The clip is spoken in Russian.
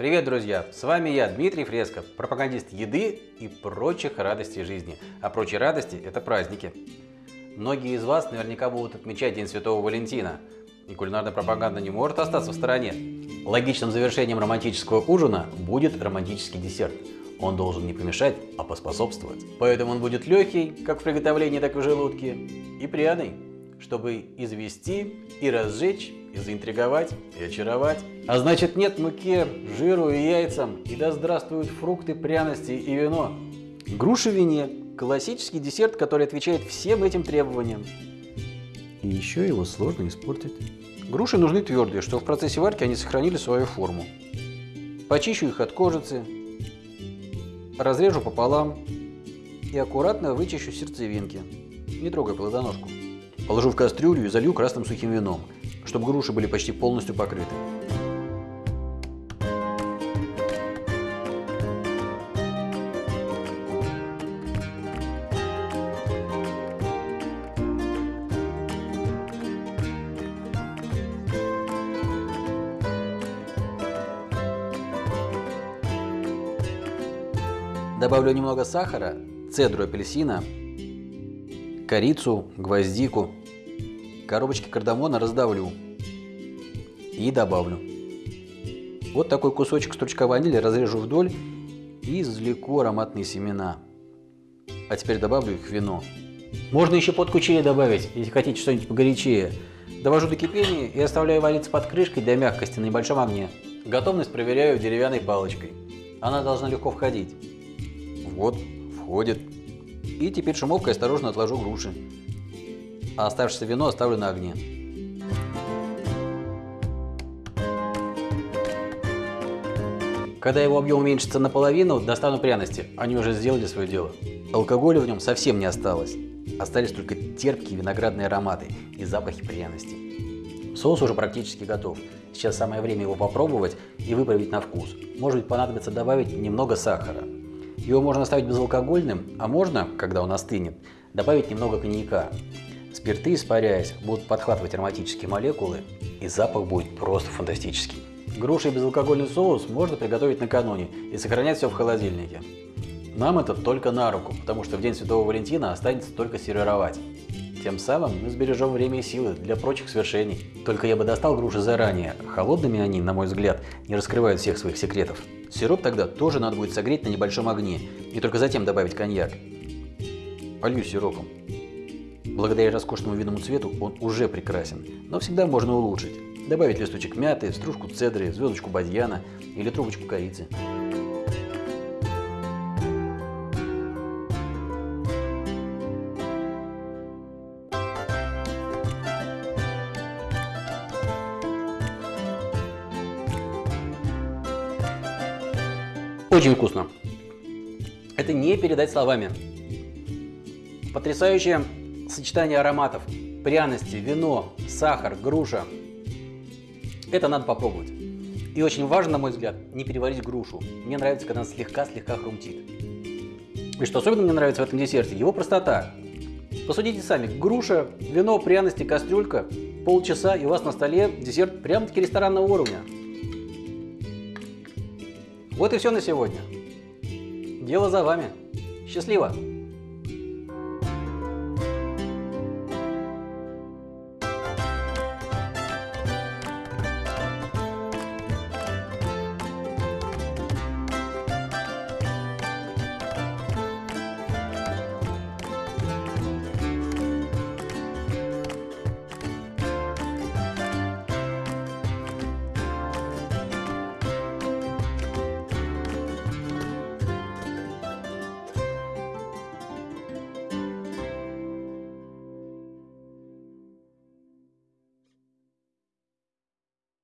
Привет, друзья! С вами я, Дмитрий Фреско, пропагандист еды и прочих радостей жизни. А прочие радости – это праздники. Многие из вас наверняка будут отмечать День Святого Валентина, и кулинарная пропаганда не может остаться в стороне. Логичным завершением романтического ужина будет романтический десерт. Он должен не помешать, а поспособствовать. Поэтому он будет легкий, как в приготовлении, так и в желудке, и пряный, чтобы извести и разжечь, и заинтриговать, и очаровать. А значит нет муке, жиру и яйцам, и да здравствуют фрукты, пряности и вино. Груша вине – классический десерт, который отвечает всем этим требованиям. И еще его сложно испортить. Груши нужны твердые, чтобы в процессе варки они сохранили свою форму. Почищу их от кожицы, разрежу пополам и аккуратно вычищу сердцевинки, не трогая плодоножку. Положу в кастрюлю и залью красным сухим вином, чтобы груши были почти полностью покрыты. Добавлю немного сахара, цедру апельсина, корицу, гвоздику, коробочки кардамона раздавлю и добавлю. Вот такой кусочек стручка ванили разрежу вдоль и извлеку ароматные семена. А теперь добавлю их в вино. Можно еще подку чили добавить, если хотите что-нибудь погорячее. Довожу до кипения и оставляю вариться под крышкой для мягкости на небольшом огне. Готовность проверяю деревянной палочкой. Она должна легко входить. Вот, входит. И теперь шумовкой осторожно отложу груши. А оставшееся вино оставлю на огне. Когда его объем уменьшится наполовину, достану пряности. Они уже сделали свое дело. Алкоголя в нем совсем не осталось. Остались только терпкие виноградные ароматы и запахи пряностей. Соус уже практически готов. Сейчас самое время его попробовать и выправить на вкус. Может быть понадобится добавить немного сахара. Его можно оставить безалкогольным, а можно, когда он остынет, добавить немного коньяка. Спирты, испаряясь, будут подхватывать ароматические молекулы, и запах будет просто фантастический. Груши и безалкогольный соус можно приготовить накануне и сохранять все в холодильнике. Нам это только на руку, потому что в День Святого Валентина останется только сервировать. Тем самым мы сбережем время и силы для прочих свершений. Только я бы достал груши заранее. Холодными они, на мой взгляд, не раскрывают всех своих секретов. Сироп тогда тоже надо будет согреть на небольшом огне и только затем добавить коньяк. Полью сиропом. Благодаря роскошному винному цвету он уже прекрасен, но всегда можно улучшить. Добавить листочек мяты, стружку цедры, звездочку бадьяна или трубочку корицы. Очень вкусно. Это не передать словами. Потрясающее сочетание ароматов. Пряности, вино, сахар, груша. Это надо попробовать. И очень важно, на мой взгляд, не переварить грушу. Мне нравится, когда она слегка-слегка хрумтит. И что особенно мне нравится в этом десерте, его простота. Посудите сами, груша, вино, пряности, кастрюлька, полчаса и у вас на столе десерт прямо-таки ресторанного уровня. Вот и все на сегодня. Дело за вами. Счастливо!